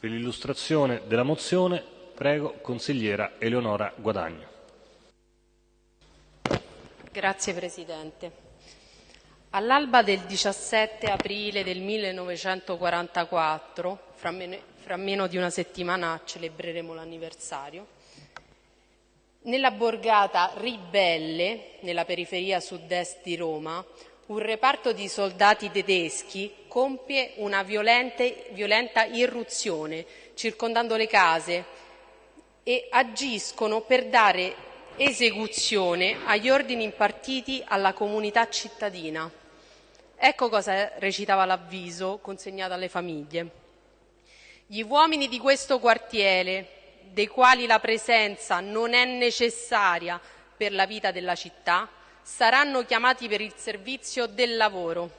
Per l'illustrazione della mozione prego consigliera Eleonora Guadagno. Grazie Presidente. All'alba del 17 aprile del 1944, fra meno, fra meno di una settimana celebreremo l'anniversario, nella borgata Ribelle, nella periferia sud-est di Roma, un reparto di soldati tedeschi compie una violente, violenta irruzione circondando le case e agiscono per dare esecuzione agli ordini impartiti alla comunità cittadina. Ecco cosa recitava l'avviso consegnato alle famiglie. Gli uomini di questo quartiere, dei quali la presenza non è necessaria per la vita della città, saranno chiamati per il servizio del lavoro.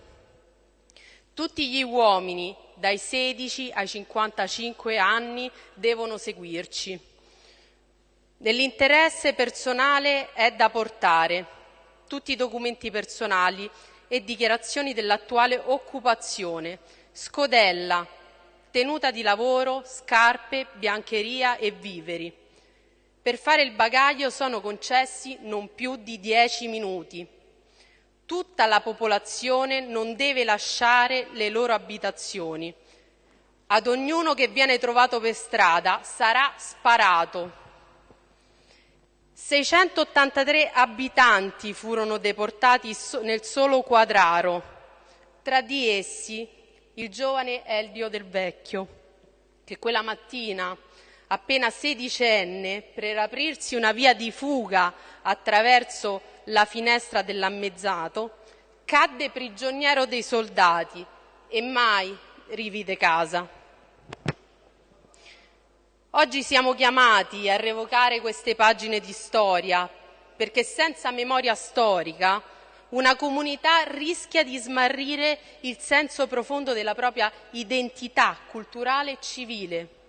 Tutti gli uomini dai 16 ai 55 anni devono seguirci. Nell'interesse personale è da portare tutti i documenti personali e dichiarazioni dell'attuale occupazione, scodella, tenuta di lavoro, scarpe, biancheria e viveri. Per fare il bagaglio sono concessi non più di dieci minuti. Tutta la popolazione non deve lasciare le loro abitazioni. Ad ognuno che viene trovato per strada sarà sparato. 683 abitanti furono deportati nel solo quadraro, tra di essi il giovane Eldio del Vecchio, che quella mattina appena sedicenne, per aprirsi una via di fuga attraverso la finestra dell'ammezzato, cadde prigioniero dei soldati e mai rivide casa. Oggi siamo chiamati a revocare queste pagine di storia perché senza memoria storica una comunità rischia di smarrire il senso profondo della propria identità culturale e civile.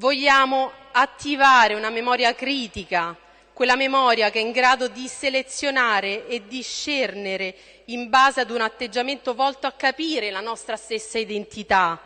Vogliamo attivare una memoria critica, quella memoria che è in grado di selezionare e discernere in base ad un atteggiamento volto a capire la nostra stessa identità,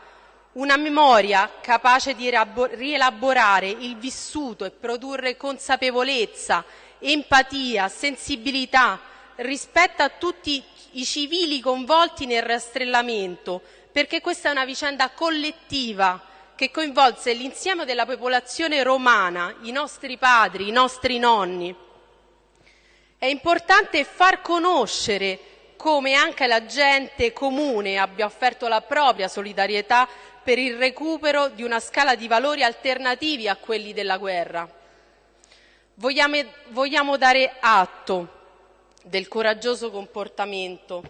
una memoria capace di rielaborare il vissuto e produrre consapevolezza, empatia, sensibilità rispetto a tutti i civili coinvolti nel rastrellamento, perché questa è una vicenda collettiva che coinvolse l'insieme della popolazione romana, i nostri padri, i nostri nonni. È importante far conoscere come anche la gente comune abbia offerto la propria solidarietà per il recupero di una scala di valori alternativi a quelli della guerra. Vogliamo, vogliamo dare atto del coraggioso comportamento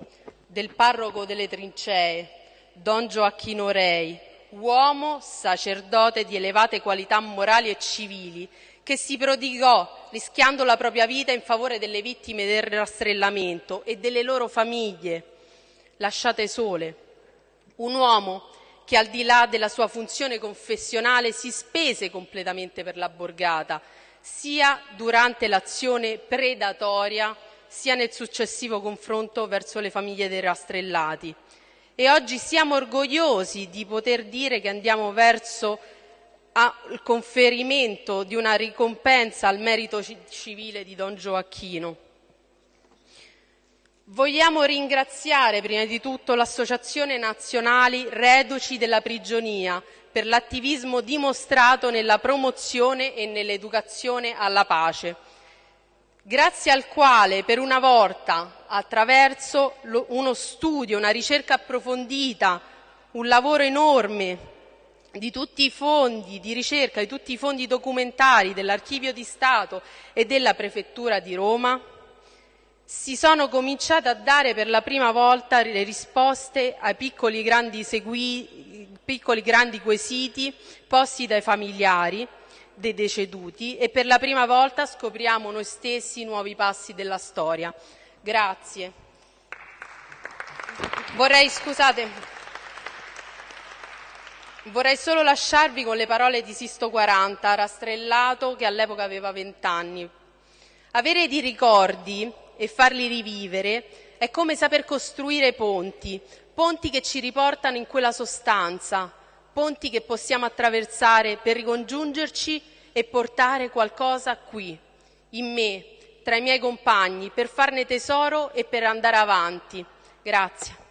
del parroco delle trincee, Don Gioacchino Rei, uomo sacerdote di elevate qualità morali e civili, che si prodigò rischiando la propria vita in favore delle vittime del rastrellamento e delle loro famiglie, lasciate sole. Un uomo che al di là della sua funzione confessionale si spese completamente per la borgata, sia durante l'azione predatoria, sia nel successivo confronto verso le famiglie dei rastrellati e oggi siamo orgogliosi di poter dire che andiamo verso il conferimento di una ricompensa al merito civile di Don Gioacchino. Vogliamo ringraziare prima di tutto l'Associazione Nazionali Reduci della Prigionia per l'attivismo dimostrato nella promozione e nell'educazione alla pace grazie al quale per una volta, attraverso uno studio, una ricerca approfondita, un lavoro enorme di tutti i fondi di ricerca, di tutti i fondi documentari dell'Archivio di Stato e della Prefettura di Roma, si sono cominciate a dare per la prima volta le risposte ai piccoli grandi, segui, piccoli grandi quesiti posti dai familiari dei deceduti e per la prima volta scopriamo noi stessi nuovi passi della storia. Grazie. Vorrei, scusate, vorrei solo lasciarvi con le parole di Sisto 40, rastrellato che all'epoca aveva vent'anni. Avere dei ricordi e farli rivivere è come saper costruire ponti, ponti che ci riportano in quella sostanza, ponti che possiamo attraversare per ricongiungerci e portare qualcosa qui, in me, tra i miei compagni, per farne tesoro e per andare avanti. Grazie.